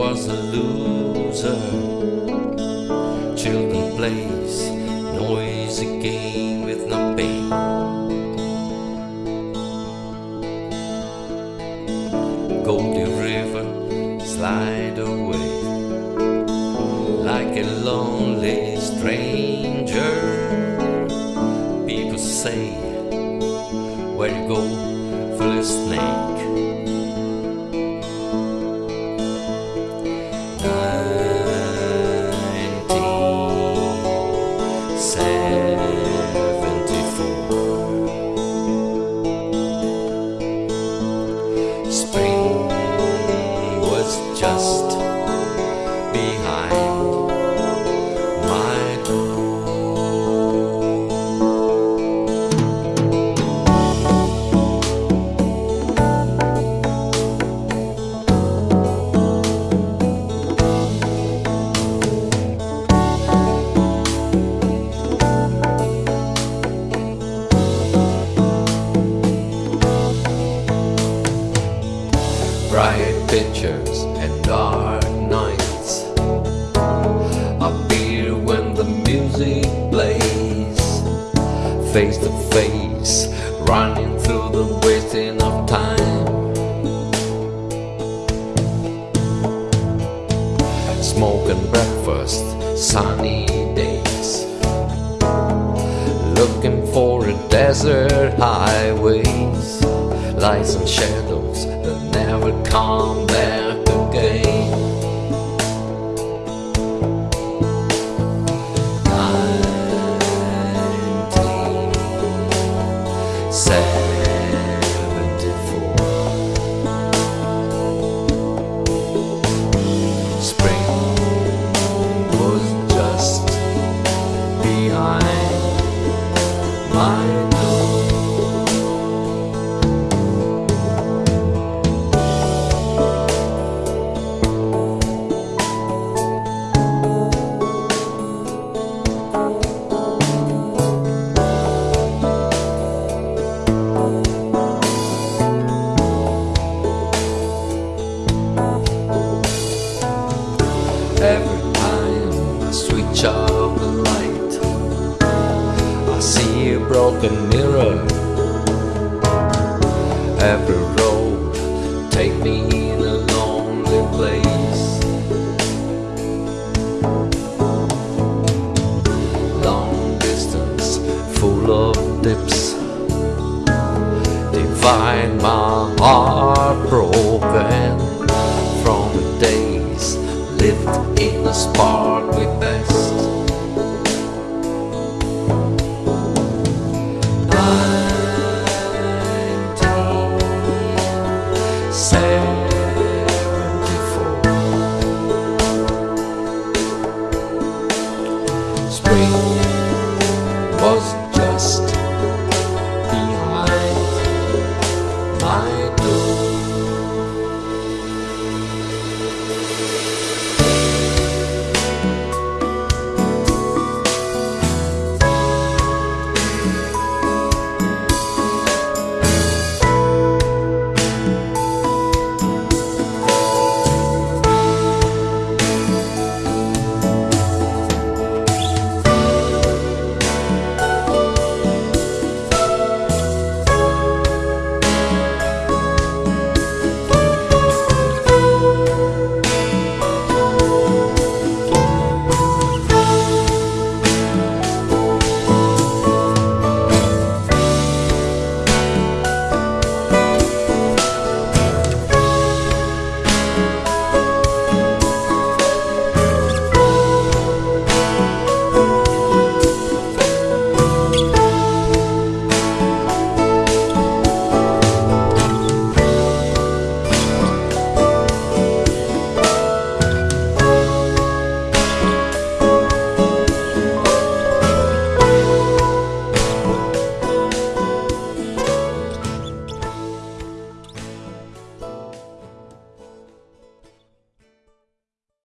loser. Children plays noisy game with no pain. Goldie River slide away like a lonely stranger. People say, Where you go for the snake? Face to face running through the wasting of time. Smoke and breakfast sunny days. Looking for a desert highways. Lights and shadows that never come back again broken mirror. Every road take me in a lonely place. Long distance, full of dips, Divine my We.